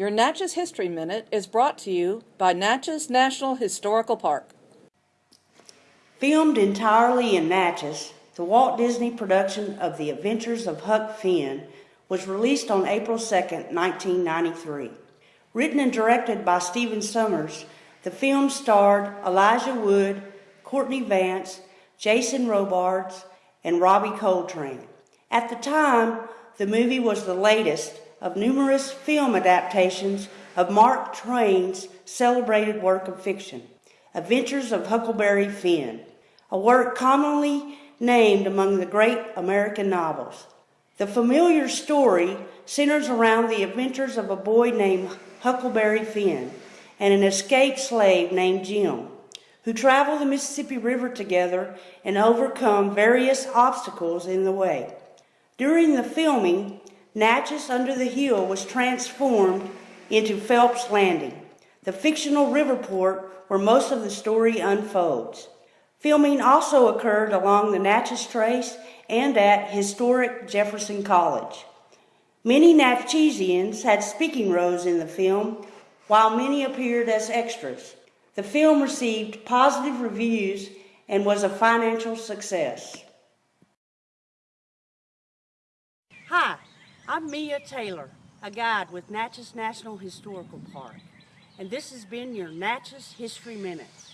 Your Natchez History Minute is brought to you by Natchez National Historical Park. Filmed entirely in Natchez, the Walt Disney production of The Adventures of Huck Finn was released on April 2, 1993. Written and directed by Stephen Sommers, the film starred Elijah Wood, Courtney Vance, Jason Robards, and Robbie Coltrane. At the time, the movie was the latest of numerous film adaptations of Mark Twain's celebrated work of fiction, Adventures of Huckleberry Finn, a work commonly named among the great American novels. The familiar story centers around the adventures of a boy named Huckleberry Finn and an escaped slave named Jim, who travel the Mississippi River together and overcome various obstacles in the way. During the filming, Natchez Under the Hill was transformed into Phelps Landing, the fictional river port where most of the story unfolds. Filming also occurred along the Natchez Trace and at historic Jefferson College. Many Natchezians had speaking roles in the film, while many appeared as extras. The film received positive reviews and was a financial success. Hi, I'm Mia Taylor, a guide with Natchez National Historical Park, and this has been your Natchez History Minutes.